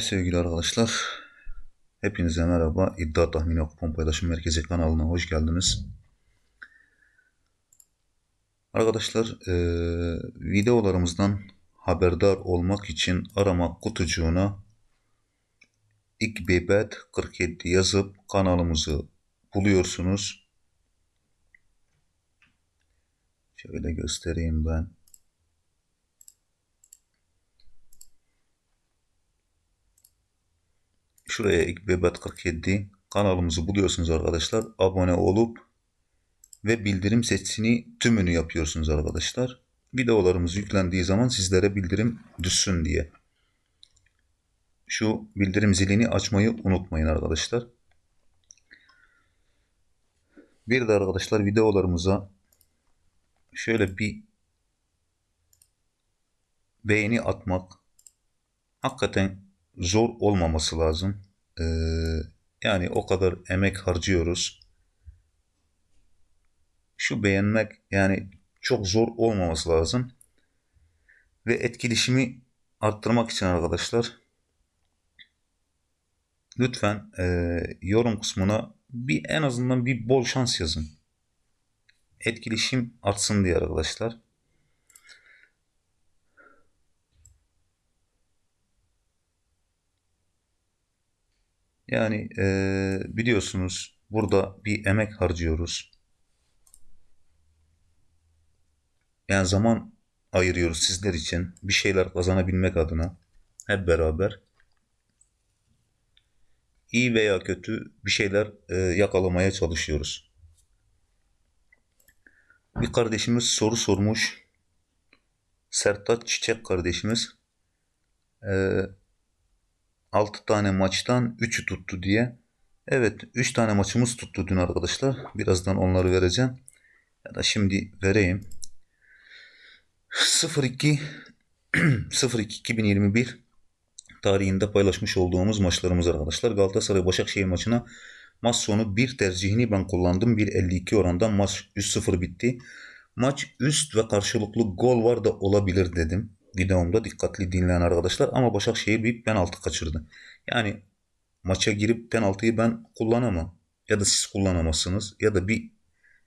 Evet sevgili arkadaşlar. Hepinize merhaba. İddia Tahmini Kupon Paylaşım Merkezi kanalına hoş geldiniz. Arkadaşlar eee, videolarımızdan haberdar olmak için arama kutucuğuna İkbibet 47 yazıp kanalımızı buluyorsunuz. Şöyle göstereyim ben. Şuraya İkbibet 47 kanalımızı buluyorsunuz arkadaşlar. Abone olup ve bildirim sesini tümünü yapıyorsunuz arkadaşlar. Videolarımız yüklendiği zaman sizlere bildirim düşsün diye. Şu bildirim zilini açmayı unutmayın arkadaşlar. Bir de arkadaşlar videolarımıza şöyle bir beğeni atmak hakikaten zor olmaması lazım. Ee, yani o kadar emek harcıyoruz. Şu beğenmek yani çok zor olmaması lazım. Ve etkileşimi arttırmak için arkadaşlar lütfen e, yorum kısmına bir en azından bir bol şans yazın. Etkileşim artsın diye arkadaşlar. Yani e, biliyorsunuz burada bir emek harcıyoruz. Yani zaman ayırıyoruz sizler için bir şeyler kazanabilmek adına hep beraber iyi veya kötü bir şeyler e, yakalamaya çalışıyoruz. Bir kardeşimiz soru sormuş. Sertaç Çiçek kardeşimiz. E, 6 tane maçtan 3'ü tuttu diye. Evet 3 tane maçımız tuttu dün arkadaşlar. Birazdan onları vereceğim. Ya da şimdi vereyim. 02 02 2021 tarihinde paylaşmış olduğumuz maçlarımız arkadaşlar. Galatasaray Başakşehir maçına maç sonu bir tercihini ben kullandım. 1.52 orandan maç 3-0 bitti. Maç üst ve karşılıklı gol var da olabilir dedim. Videomda dikkatli dinleyen arkadaşlar ama Başakşehir bir penaltı kaçırdı. Yani maça girip penaltıyı ben kullanamam. Ya da siz kullanamazsınız ya da bir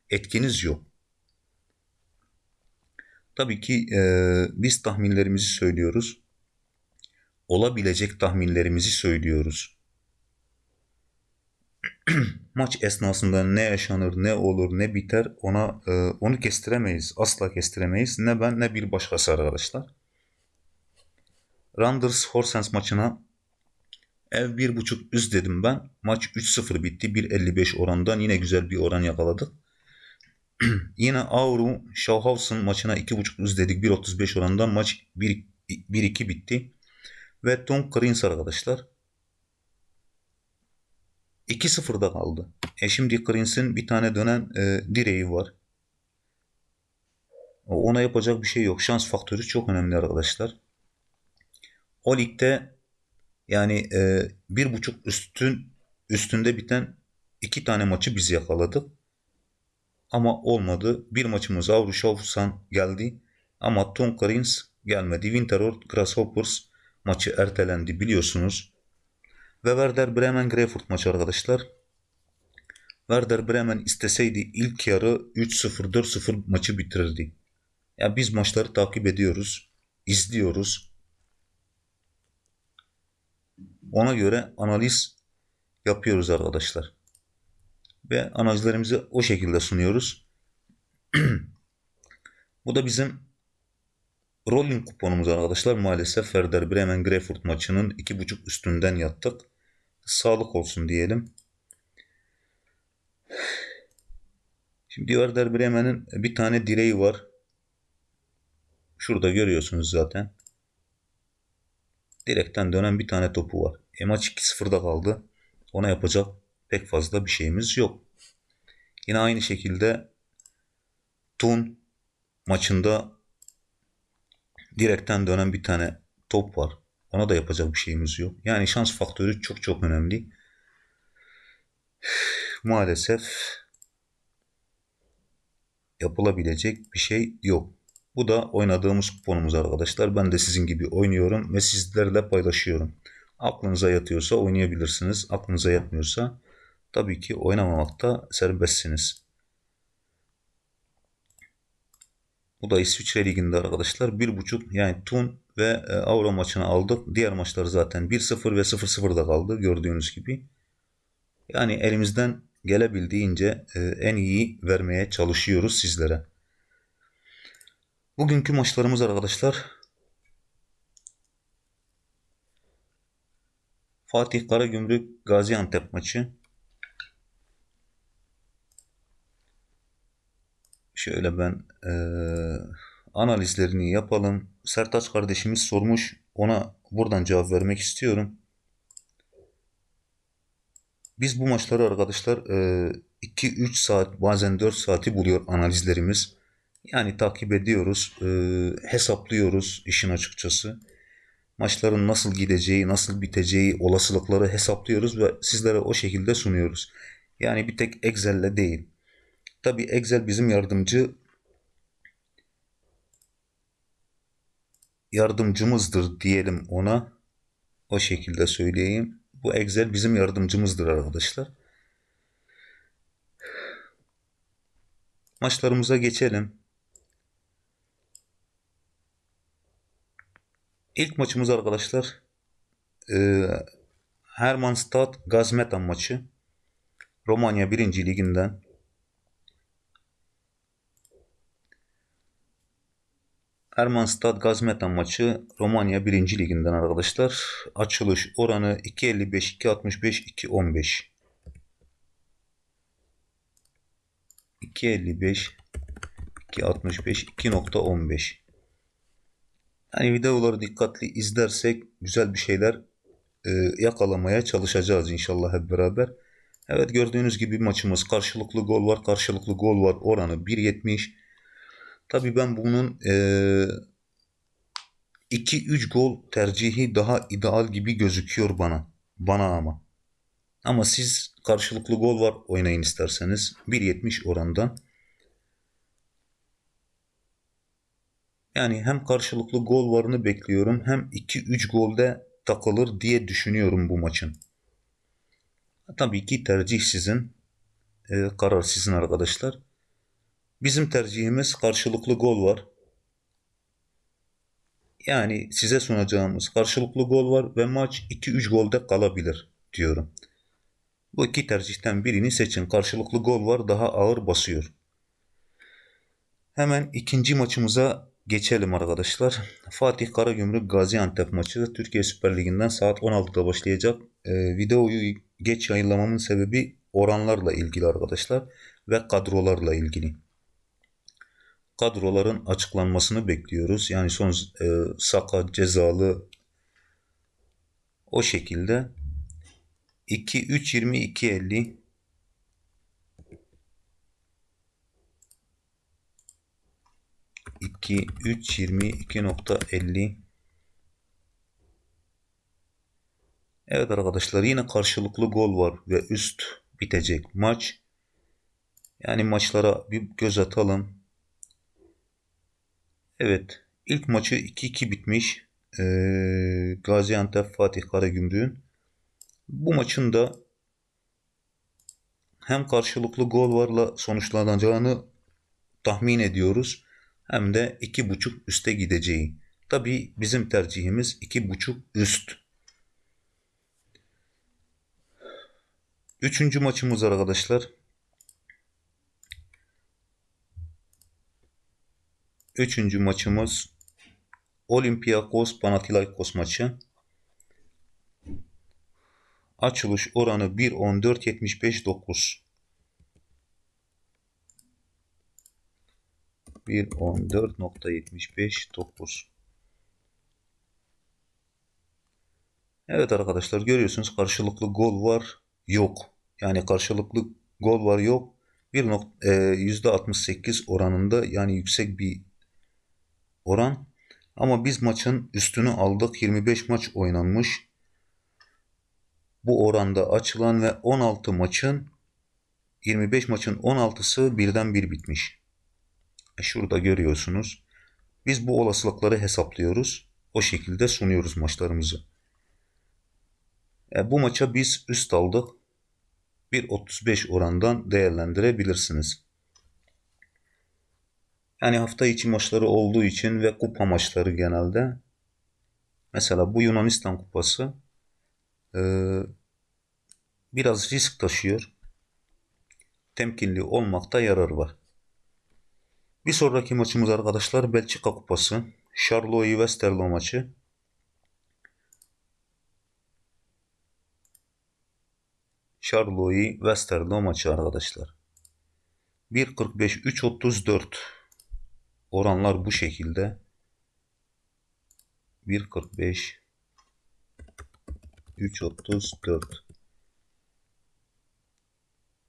etkiniz yok. Tabii ki e, biz tahminlerimizi söylüyoruz. Olabilecek tahminlerimizi söylüyoruz. Maç esnasında ne yaşanır, ne olur, ne biter ona e, onu kestiremeyiz. Asla kestiremeyiz. Ne ben ne bir başkası arkadaşlar. Randers Horsens maçına ev 1.5 üst dedim ben. Maç 3-0 bitti. 1.55 orandan yine güzel bir oran yakaladık. Yine Auru Schauhausen maçına 2.5 üst dedik. 1.35 orandan maç 1-2 bitti. Ve Tom Krins arkadaşlar 2-0'da kaldı. E şimdi Krins'in bir tane dönen e, direği var. Ona yapacak bir şey yok. Şans faktörü çok önemli arkadaşlar. O ligde yani e, bir buçuk üstün üstünde biten iki tane maçı biz yakaladık. Ama olmadı. Bir maçımız Avrushavsan geldi. Ama Tom Karins gelmedi. Winteror Grasshoppers maçı ertelendi biliyorsunuz. Ve Werder Bremen Greyfurt maçı arkadaşlar. Werder Bremen isteseydi ilk yarı 3-0 4-0 maçı bitirirdi. Ya biz maçları takip ediyoruz, izliyoruz. Ona göre analiz yapıyoruz arkadaşlar. Ve analizlerimizi o şekilde sunuyoruz. Bu da bizim rolling kuponumuz arkadaşlar. Maalesef Werder Bremen Greyfurt maçının 2.5 üstünden yattık. Sağlık olsun diyelim. Şimdi Werder Bremen'in bir tane direği var. Şurada görüyorsunuz zaten. Direkten dönen bir tane topu var. E maç 2-0'da kaldı. Ona yapacak pek fazla bir şeyimiz yok. Yine aynı şekilde Tun maçında direkten dönen bir tane top var. Ona da yapacak bir şeyimiz yok. Yani şans faktörü çok çok önemli. Maalesef yapılabilecek bir şey yok. Bu da oynadığımız kuponumuz arkadaşlar. Ben de sizin gibi oynuyorum ve sizlerle paylaşıyorum. Aklınıza yatıyorsa oynayabilirsiniz. Aklınıza yatmıyorsa tabii ki oynamamakta serbestsiniz. Bu da İsviçre Ligi'nde arkadaşlar. Bir buçuk yani Tun ve e, Avro maçını aldık. Diğer maçlar zaten 1-0 ve 0-0'da kaldı gördüğünüz gibi. Yani elimizden gelebildiğince e, en iyi vermeye çalışıyoruz sizlere. Bugünkü maçlarımız arkadaşlar Fatih Karagümrük Gaziantep maçı. Şöyle ben e, analizlerini yapalım. Sertaç kardeşimiz sormuş. Ona buradan cevap vermek istiyorum. Biz bu maçları arkadaşlar 2-3 e, saat bazen 4 saati buluyor analizlerimiz. Yani takip ediyoruz, e, hesaplıyoruz işin açıkçası. Maçların nasıl gideceği, nasıl biteceği olasılıkları hesaplıyoruz ve sizlere o şekilde sunuyoruz. Yani bir tek Excel'le değil. Tabi Excel bizim yardımcı yardımcımızdır diyelim ona. O şekilde söyleyeyim. Bu Excel bizim yardımcımızdır arkadaşlar. Maçlarımıza geçelim. İlk maçımız arkadaşlar e, Hermannstadt Gazmetan maçı. Romanya 1. liginden Ermanstad Gazmetan maçı Romanya 1. liginden arkadaşlar. Açılış oranı 2.55, 2.65, 2.15. 2.55, 2.65, 2.15. Yani videoları dikkatli izlersek güzel bir şeyler e, yakalamaya çalışacağız inşallah hep beraber. Evet gördüğünüz gibi maçımız karşılıklı gol var. Karşılıklı gol var. Oranı 1.70. Tabi ben bunun 2-3 gol tercihi daha ideal gibi gözüküyor bana. Bana ama. Ama siz karşılıklı gol var oynayın isterseniz. 1.70 orandan. Yani hem karşılıklı gol varını bekliyorum hem 2-3 golde takılır diye düşünüyorum bu maçın. Tabii ki tercih sizin. E, karar sizin arkadaşlar. Bizim tercihimiz karşılıklı gol var. Yani size sunacağımız karşılıklı gol var ve maç 2-3 golde kalabilir diyorum. Bu iki tercihten birini seçin. Karşılıklı gol var daha ağır basıyor. Hemen ikinci maçımıza geçelim arkadaşlar. Fatih Karagümrük Gaziantep maçı Türkiye Süper Ligi'nden saat 16'da başlayacak. Ee, videoyu geç yayınlamamın sebebi oranlarla ilgili arkadaşlar ve kadrolarla ilgili kadroların açıklanmasını bekliyoruz. Yani son e, sakat, cezalı o şekilde 2 3 20 2 50 2 3 20 2.50 Evet arkadaşlar yine karşılıklı gol var ve üst bitecek maç. Yani maçlara bir göz atalım. Evet. ilk maçı 2-2 bitmiş. Ee, Gaziantep Fatih Karagümrük'ün. Bu maçın da hem karşılıklı gol varla sonuçlanacağını tahmin ediyoruz. Hem de 2.5 üste gideceği. Tabi bizim tercihimiz 2.5 üst. Üçüncü maçımız arkadaşlar. Üçüncü maçımız Olympiakos Panathinaikos maçı. Açılış oranı 1.14.75.9 1.14.75.9 Evet arkadaşlar görüyorsunuz karşılıklı gol var yok. Yani karşılıklı gol var yok. Bir nokta, e, %68 oranında yani yüksek bir oran. Ama biz maçın üstünü aldık. 25 maç oynanmış. Bu oranda açılan ve 16 maçın 25 maçın 16'sı birden bir bitmiş. E şurada görüyorsunuz. Biz bu olasılıkları hesaplıyoruz. O şekilde sunuyoruz maçlarımızı. E, bu maça biz üst aldık. 1.35 orandan değerlendirebilirsiniz. Yani hafta içi maçları olduğu için ve kupa maçları genelde. Mesela bu Yunanistan kupası e, biraz risk taşıyor. Temkinli olmakta yarar var. Bir sonraki maçımız arkadaşlar Belçika kupası. Charleroi Westerlo maçı. Charleroi Westerlo maçı arkadaşlar. 1.45 3.34 oranlar bu şekilde. 1.45 3.34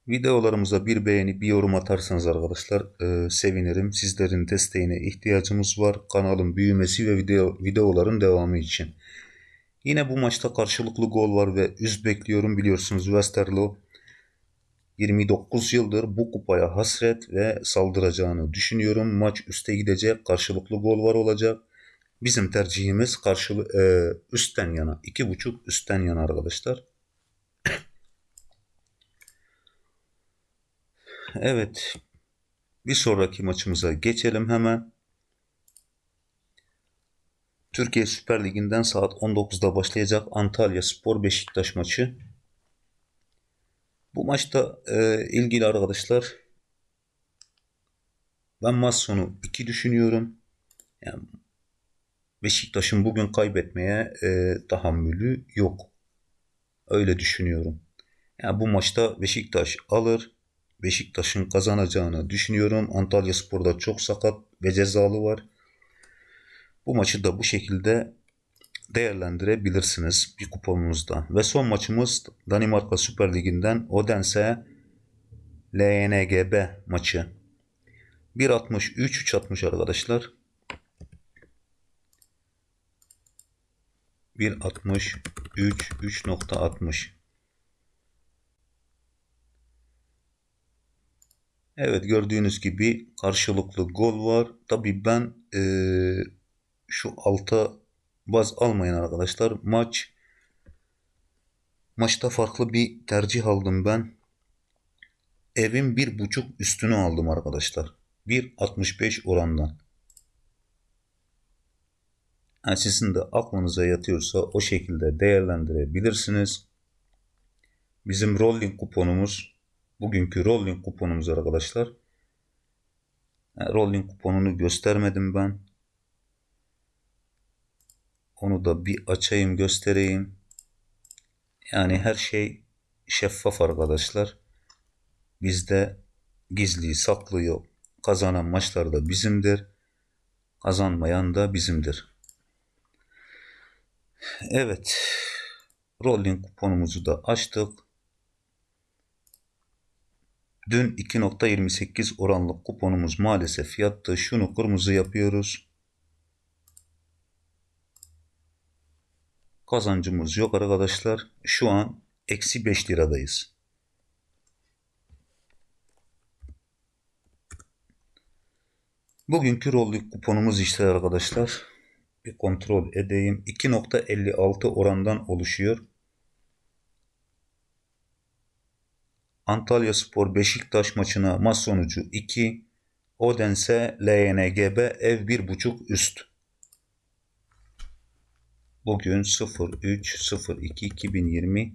Videolarımıza bir beğeni, bir yorum atarsanız arkadaşlar e, sevinirim. Sizlerin desteğine ihtiyacımız var. Kanalın büyümesi ve video, videoların devamı için. Yine bu maçta karşılıklı gol var ve üz bekliyorum biliyorsunuz Westerlo 29 yıldır bu kupaya hasret ve saldıracağını düşünüyorum. Maç üste gidecek, karşılıklı gol var olacak. Bizim tercihimiz karşılı e, üstten yana, iki buçuk üstten yana arkadaşlar. Evet, bir sonraki maçımıza geçelim hemen. Türkiye Süper Ligi'nden saat 19'da başlayacak Antalya Spor Beşiktaş maçı. Bu maçta e, ilgili arkadaşlar ben maç sonu 2 düşünüyorum. Yani Beşiktaş'ın bugün kaybetmeye e, tahammülü yok. Öyle düşünüyorum. Yani bu maçta Beşiktaş alır. Beşiktaş'ın kazanacağını düşünüyorum. Antalya Spor'da çok sakat ve cezalı var. Bu maçı da bu şekilde değerlendirebilirsiniz bir kuponunuzda. Ve son maçımız Danimarka Süper Ligi'nden Odense LNGB maçı. 1.63 3.60 arkadaşlar. 1.63 3.60 Evet gördüğünüz gibi karşılıklı gol var. Tabi ben e, şu alta baz almayın arkadaşlar. Maç maçta farklı bir tercih aldım ben. Evin bir buçuk üstünü aldım arkadaşlar. 1.65 orandan. Yani sizin de aklınıza yatıyorsa o şekilde değerlendirebilirsiniz. Bizim rolling kuponumuz bugünkü rolling kuponumuz arkadaşlar. Rolling kuponunu göstermedim ben. Onu da bir açayım göstereyim. Yani her şey şeffaf arkadaşlar. Bizde gizli saklı yok. Kazanan maçlar da bizimdir. Kazanmayan da bizimdir. Evet. Rolling kuponumuzu da açtık. Dün 2.28 oranlık kuponumuz maalesef yattı. Şunu kırmızı yapıyoruz. kazancımız yok arkadaşlar. Şu an eksi 5 liradayız. Bugünkü rolluk kuponumuz işte arkadaşlar. Bir kontrol edeyim. 2.56 orandan oluşuyor. Antalya Spor Beşiktaş maçına maç sonucu 2. Odense LNGB ev 1.5 üst. Bugün 03.02.2021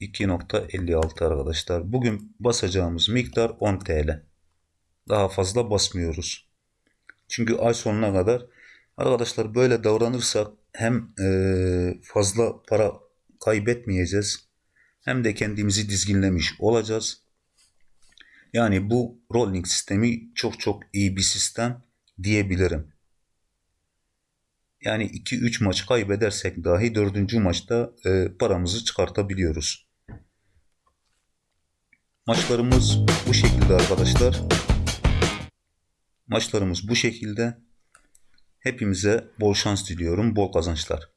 2.56 arkadaşlar. Bugün basacağımız miktar 10 TL. Daha fazla basmıyoruz. Çünkü ay sonuna kadar arkadaşlar böyle davranırsak hem fazla para kaybetmeyeceğiz hem de kendimizi dizginlemiş olacağız. Yani bu rolling sistemi çok çok iyi bir sistem diyebilirim. Yani 2-3 maç kaybedersek dahi 4. maçta e, paramızı çıkartabiliyoruz. Maçlarımız bu şekilde arkadaşlar. Maçlarımız bu şekilde. Hepimize bol şans diliyorum, bol kazançlar.